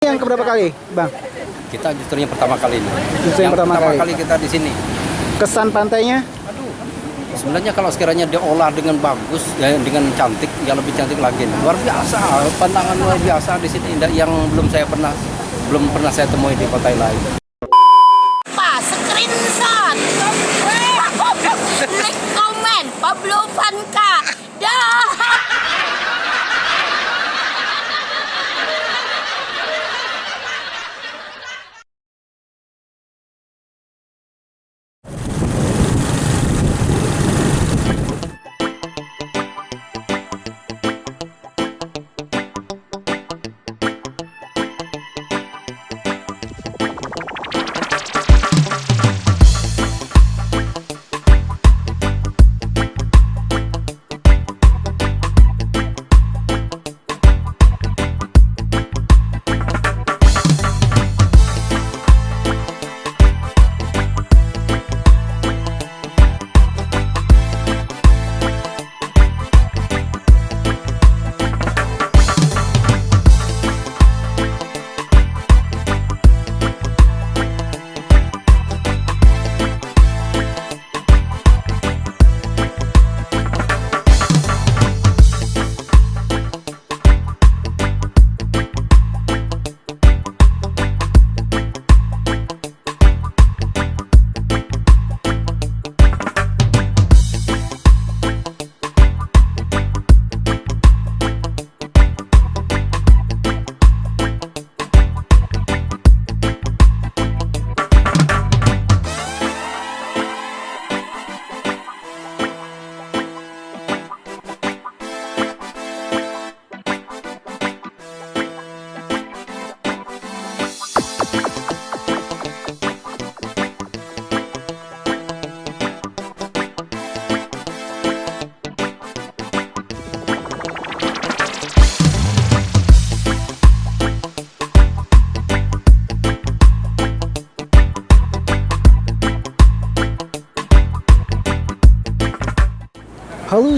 Yang keberapa kali, Bang? Kita justru yang pertama kali ini. Justru yang pertama kali. kita di sini. Kesan pantainya? Sebenarnya kalau sekiranya diolah dengan bagus, ya, dengan cantik, ya lebih cantik lagi. Luar biasa, pandangan luar biasa di sini yang belum saya pernah belum pernah saya temui di pantai lain.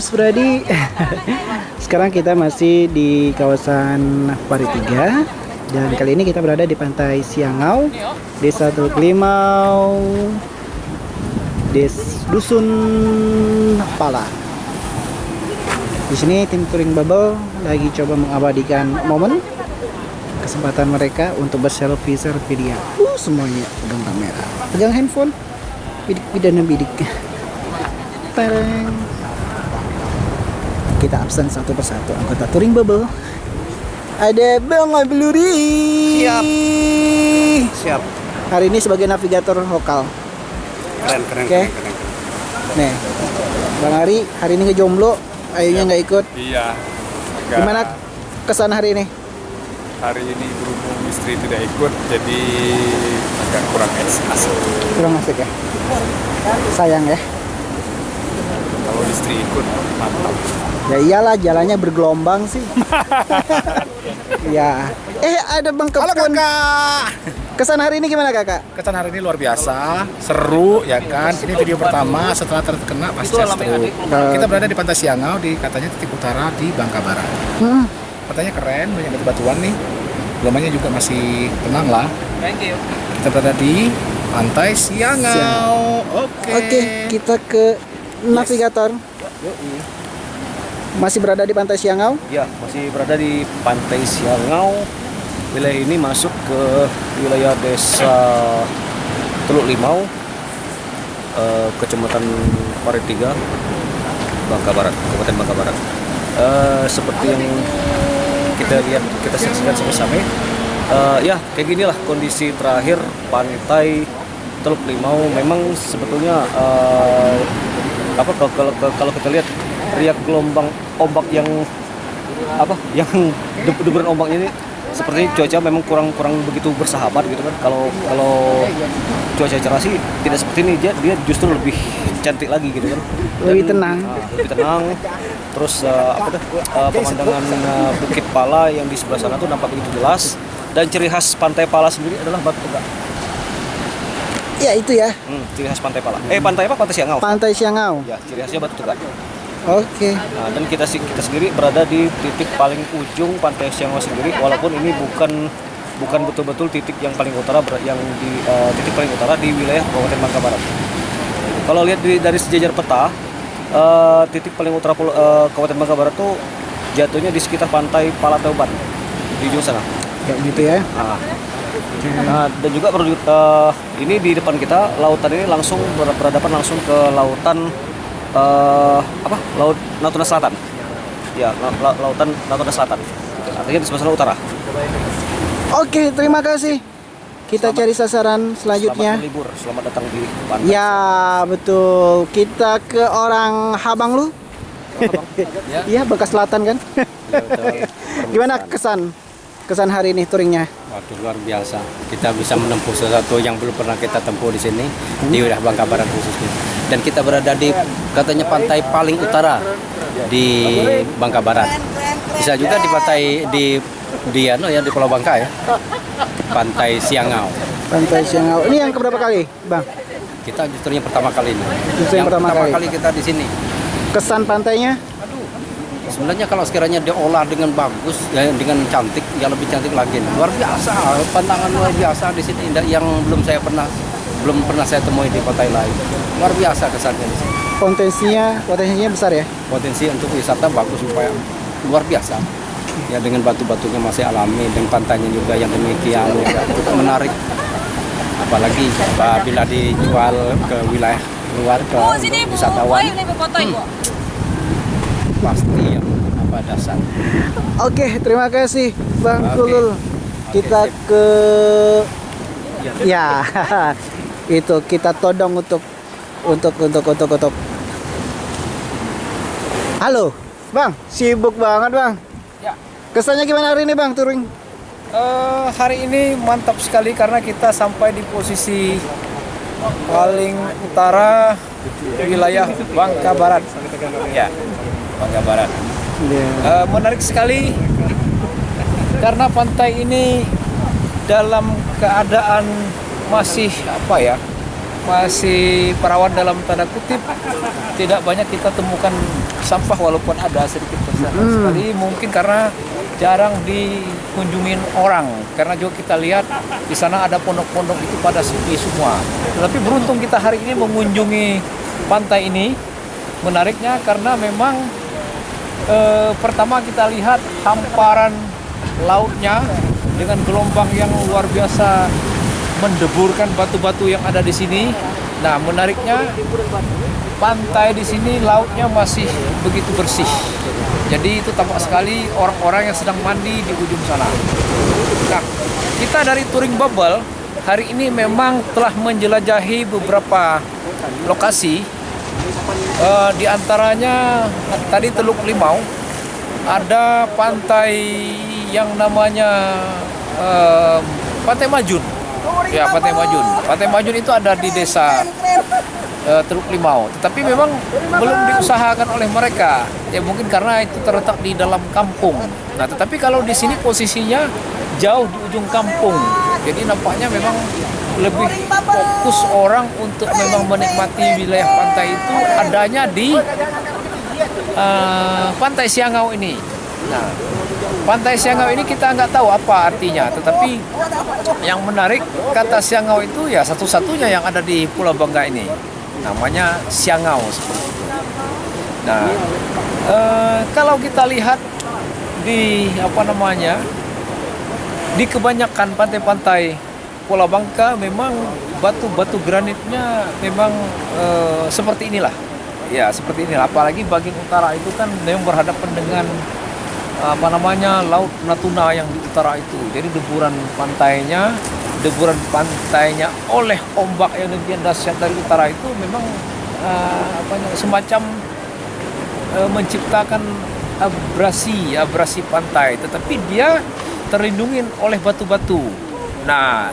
Halo Spradi Sekarang kita masih di kawasan Pari 3 Dan kali ini kita berada di pantai Siangau Desa Teluk Limau Des Dusun Pala di sini tim touring bubble lagi coba mengabadikan momen kesempatan mereka untuk berselfie selfie dia. Uh, semuanya pegang kamera, pegang handphone, bidik bidana bidik. Tarang kita absen satu persatu. Anggota touring bubble. Ada Bang Abeluri Siap. Siap. hari ini sebagai navigator lokal. Keren, keren, Oke. nih. Bang Ari hari ini ngejomblo ayunya nggak ikut. Iya. Agak gimana kesan hari ini? Hari ini berhubung istri tidak ikut, jadi agak kurang asik. kurang asik ya? Sayang ya? Kalau istri ikut, mantap. Ya iyalah jalannya bergelombang sih ya eh ada Bang Kepun kesan hari ini gimana kakak Kesan hari ini luar biasa, seru ya kan. Ini video pertama setelah terkena pasca stroke. Kita berada di Pantai Siangau di katanya titik utara di Bangka Barat. Hmm, Pantainya keren, banyak batu-batuan nih. Gelombangnya juga masih tenang lah. Kita berada di Pantai Siangau. Oke. Oke, kita ke navigator. Masih berada di Pantai Siangau. Ya, masih berada di Pantai Siangau. Wilayah ini masuk ke wilayah desa Teluk Limau, eh, kecamatan Paritiga, Bangka Barat, Kabupaten Bangka Barat. Eh, seperti yang kita lihat, kita saksikan sama-sama. eh, ya, kayak ginilah kondisi terakhir pantai Teluk Limau. Memang sebetulnya eh, apa kalau kalau, kalau kita lihat riak gelombang ombak yang apa yang deb- deburan ombaknya ini seperti cuaca memang kurang kurang begitu bersahabat gitu kan. Kalau kalau cuaca cerah sih tidak seperti ini. Dia dia justru lebih cantik lagi gitu kan. Lebih tenang. ah, lebih tenang. Terus eh, apa tuh eh, pemandangan eh, bukit pala yang di sebelah sana tuh nampak begitu jelas. Dan ciri khas pantai pala sendiri adalah batu tegak Ya itu ya, hmm, ciri khas pantai pala. Eh pantai apa? Pantai siangau. Pantai Siangau. ya ciri khasnya batu tegak Oke. Nah, dan kita kita sendiri berada di titik paling ujung pantai Siangwa sendiri walaupun ini bukan bukan betul-betul titik yang paling utara yang di eh, titik paling utara di wilayah Kabupaten Bangka Barat. Kalau lihat di- dari sejajar peta, eh, titik paling utara eh, Kabupaten Bangka Barat tuh jatuhnya di sekitar pantai Palateuban di ujung sana. Kayak gitu ya. Nah, Nah, dan juga perlu eh, ini di depan kita lautan ini langsung ber- berhadapan langsung ke lautan eh, apa? Laut Natuna Selatan. Ya, la- la- lautan Natuna Selatan. Artinya di sebelah utara. Oke, terima kasih. Kita cari sasaran selanjutnya. Selamat berlibur, selamat datang di pantai. Ya, betul. Kita ke orang Habang lu. Iya, bekas selatan kan? Gimana kesan? Kesan hari ini touringnya? Waduh luar biasa. Kita bisa menempuh sesuatu yang belum pernah kita tempuh di sini di wilayah Bangka Barat khususnya. Dan kita berada di katanya pantai paling utara di Bangka Barat. Bisa juga di pantai di di ano ya di Pulau Bangka ya. Pantai Siangau. Pantai Siangau. Ini yang keberapa kali, Bang? Kita justru yang pertama kali ini. Justru yang pertama kali. kita di sini. Kesan pantainya? Sebenarnya kalau sekiranya diolah dengan bagus, ya, dengan cantik, ya lebih cantik lagi. Luar biasa, pantangan luar biasa di sini indah yang belum saya pernah belum pernah saya temui di pantai lain. Luar biasa kesannya di sini. Potensinya, potensinya besar ya? Potensi untuk wisata bagus supaya luar biasa. Ya dengan batu-batunya masih alami dan pantainya juga yang demikian ya, cukup menarik. Apalagi apabila dijual ke wilayah luar ke wisatawan Bu. pasti dasar. Oke, terima kasih Bang Oke. Kulul. Kita ke ya itu kita todong untuk untuk untuk untuk untuk. Halo, Bang. Sibuk banget, Bang. Ya. Kesannya gimana hari ini, Bang, touring? Eh, hari ini mantap sekali karena kita sampai di posisi paling utara wilayah Bangka Barat. Ya, Bangka Barat. Eh, menarik sekali. Karena pantai ini dalam keadaan masih apa ya? Masih perawan dalam tanda kutip. Tidak banyak kita temukan sampah walaupun ada sedikit bersama sekali mungkin karena jarang dikunjungin orang. Karena juga kita lihat di sana ada pondok-pondok itu pada sepi semua. Tetapi beruntung kita hari ini mengunjungi pantai ini. Menariknya karena memang eh, pertama kita lihat hamparan lautnya dengan gelombang yang luar biasa mendeburkan batu-batu yang ada di sini. Nah, menariknya pantai di sini lautnya masih begitu bersih. Jadi itu tampak sekali orang-orang yang sedang mandi di ujung sana. Nah, kita dari touring bubble hari ini memang telah menjelajahi beberapa lokasi. Eh, di antaranya tadi Teluk Limau ada pantai yang namanya eh, Pantai Majun. Ya, Pantai Majun. Pantai Majun itu ada di desa eh, Teluk Limau. Tetapi memang belum diusahakan oleh mereka. Ya mungkin karena itu terletak di dalam kampung. Nah, tetapi kalau di sini posisinya jauh di ujung kampung. Jadi nampaknya memang lebih fokus orang untuk memang menikmati wilayah pantai itu adanya di eh, Pantai Siangau ini. Nah, Pantai Siangau ini kita nggak tahu apa artinya, tetapi yang menarik kata Siangau itu ya satu-satunya yang ada di Pulau Bangka ini, namanya Siangau. Nah, eh, kalau kita lihat di apa namanya di kebanyakan pantai-pantai Pulau Bangka memang batu-batu granitnya memang eh, seperti inilah. Ya, seperti inilah. Apalagi bagian utara itu kan memang berhadapan dengan apa namanya laut Natuna yang di utara itu. Jadi deburan pantainya, deburan pantainya oleh ombak yang demikian dahsyat dari utara itu memang eh, apa semacam eh, menciptakan abrasi, abrasi pantai, tetapi dia terlindungi oleh batu-batu. Nah,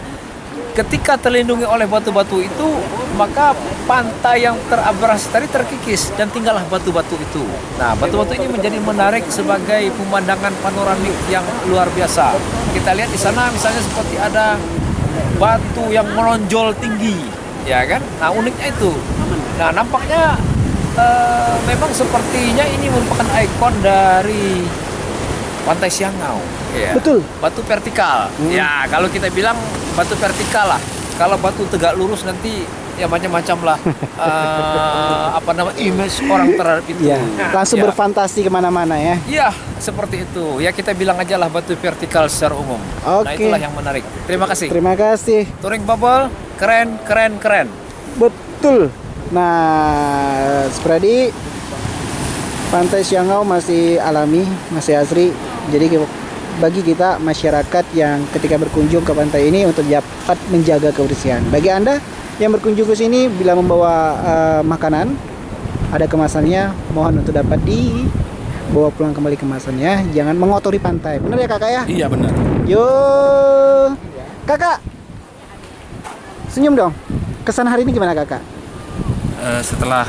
ketika terlindungi oleh batu-batu itu, maka pantai yang terabrasi tadi terkikis dan tinggallah batu-batu itu. Nah, batu-batu ini menjadi menarik sebagai pemandangan panoramik yang luar biasa. Kita lihat di sana misalnya seperti ada batu yang menonjol tinggi, ya kan? Nah, uniknya itu. Nah, nampaknya eh, memang sepertinya ini merupakan ikon dari Pantai Siangau. ya. Betul. Batu vertikal. Hmm. Ya, kalau kita bilang batu vertikal lah. Kalau batu tegak lurus nanti ya macam-macam lah eh, apa nama image orang terhadap itu. Ya, langsung Ya. berfantasi ke mana-mana ya. Iya, seperti itu. Ya kita bilang aja lah batu vertikal secara umum. Nah Oke. itulah yang menarik. Terima kasih. Terima kasih. Touring bubble, keren, keren, keren. Betul. Nah, Spradi, Pantai Siangau masih alami, masih asri. Jadi bagi kita masyarakat yang ketika berkunjung ke pantai ini untuk dapat menjaga kebersihan. Bagi Anda yang berkunjung ke sini bila membawa eh, makanan, ada kemasannya, mohon untuk dapat dibawa pulang kembali kemasannya. Jangan mengotori pantai. Benar ya kakak ya? Iya benar. Yo, kakak, senyum dong. Kesan hari ini gimana kakak? Eh, setelah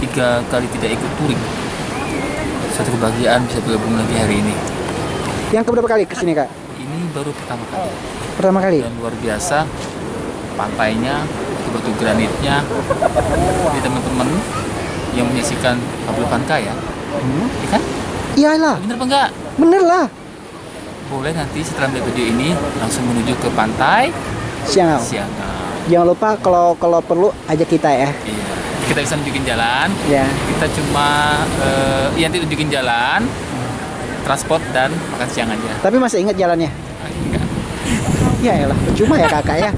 tiga kali tidak ikut touring satu kebahagiaan bisa bergabung lagi hari ini Yang keberapa kali ke sini kak? ini baru pertama kali Pertama kali. dan luar biasa pantainya batu-batu granitnya di teman-teman yang menyaksikan Pablo Vanka ya Hmm. ya kan Iyalah, bener apa enggak bener lah. boleh nanti setelah melihat video ini langsung menuju ke pantai Siang. Siangau Jangan lupa kalau kalau perlu ajak kita ya. iya kita bisa nunjukin jalan Ya. kita cuma eh, ya nanti tunjukin jalan transport dan makan siang aja Tapi masih ingat jalannya? enggak Ya elah, percuma ya kakak ya.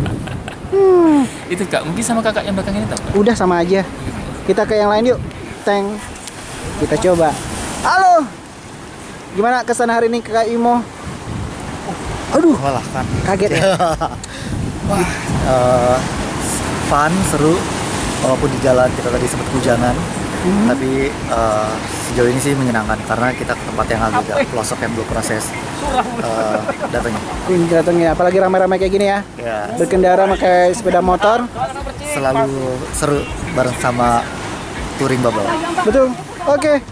Hmm, itu kak mungkin sama kakak yang belakang ini tau Kak? udah sama aja. Kita ke yang lain yuk. Teng. Kita coba. Halo. Gimana kesan hari ini kakak Imo? Aduh, Walah kan. kaget ya. Eh, fun, seru. Walaupun di jalan kita tadi sempat hujanan, tapi eh, sejauh ini sih menyenangkan karena kita ke tempat yang agak pelosok yang belum proses eh, datanya. Ini datangnya apalagi ramai-ramai kayak gini ya. Ya, Berkendara pakai sepeda motor. selalu seru bareng sama touring bubble. Betul. Oke.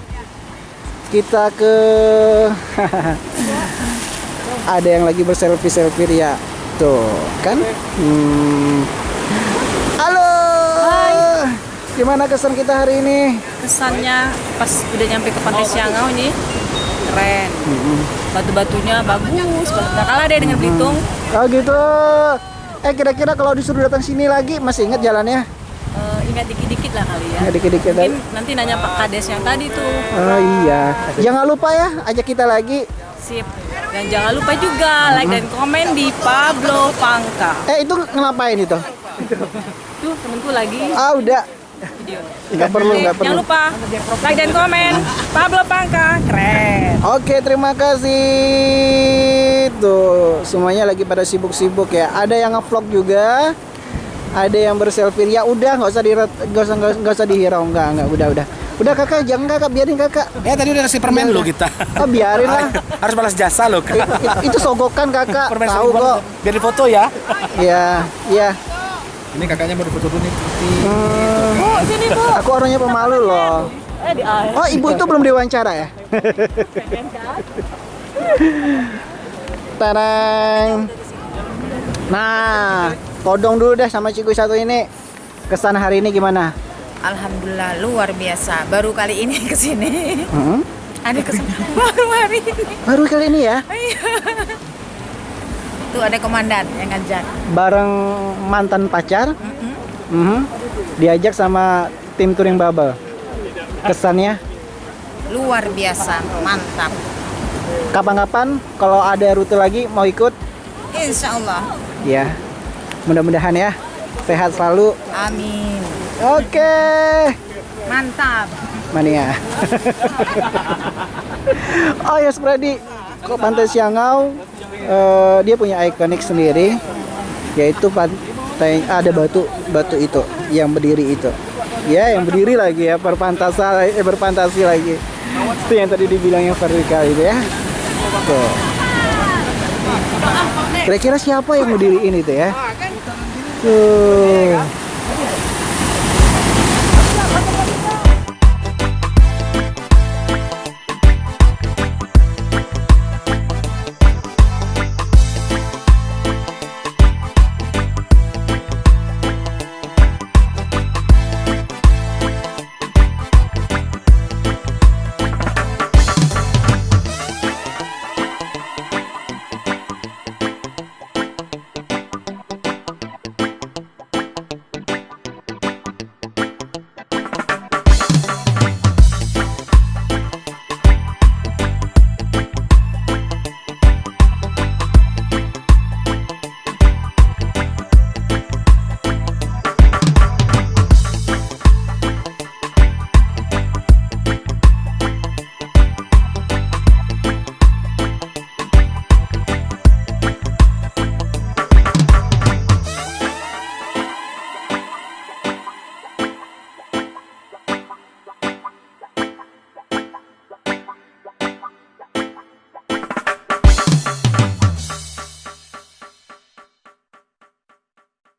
Kita ke ada yang lagi berselfie selfie ya. Tuh, kan? Hmm. Gimana kesan kita hari ini? kesannya pas udah nyampe ke pantai Siangau ini keren batu-batunya bagus Nggak kalah deh dengan Belitung Oh gitu. Eh kira-kira kalau disuruh datang sini lagi masih ingat jalannya? Eh, ingat dikit-dikit lah kali ya Ingat dikit-dikit mungkin lagi. nanti nanya Pak Kades yang tadi tuh Oh iya. Jangan lupa ya ajak kita lagi. sip dan jangan lupa juga like dan komen di Pablo Pangka Eh itu ngapain itu? tuh temenku lagi Ah udah. Video Nggak perlu, nggak perlu. jangan lupa like dan komen Pablo Pangka keren Oke, terima kasih. Tuh, semuanya lagi pada sibuk-sibuk ya. Ada yang ngevlog juga. Ada yang berselfie. Ya udah, nggak usah di nggak usah nggak usah dihirau, nggak nggak udah udah. Udah kakak, jangan kakak, biarin kakak. Ya tadi udah kasih permen lo kita. Oh biarin lah. Harus balas jasa lo I- i- itu sogokan kakak, Permen tahu kok. Biar difoto ya. Ya, ya. Ini kakaknya mau difoto dulu nih. Hmm, oh sini bu aku orangnya pemalu loh. eh Oh, ibu itu belum diwawancara ya? Tarang. Nah, todong dulu deh sama Ciku satu ini. Kesan hari ini gimana? Alhamdulillah luar biasa. Baru kali ini ke sini. Hmm? Ada kesan baru hari ini. Baru kali ini ya, Tuh ada komandan yang ngajak. bareng mantan pacar. Mhm. Diajak sama tim touring bubble. Kesannya Luar biasa, mantap. kapan-kapan kalau ada rute lagi mau ikut? Insya Allah. Ya. Mudah-mudahan ya. Sehat selalu. Amin. Oke. Mantap. Mania. oh ya Spradi, kok Pantai Siangau eh, dia punya ikonik sendiri, yaitu pantai ada batu batu itu yang berdiri itu. Ya, yang berdiri lagi ya berpantasa eh, berpantasi lagi. Itu yang tadi dibilang yang vertikal itu ya. Tuh. Kira-kira siapa yang mau diriin itu ya? Tuh.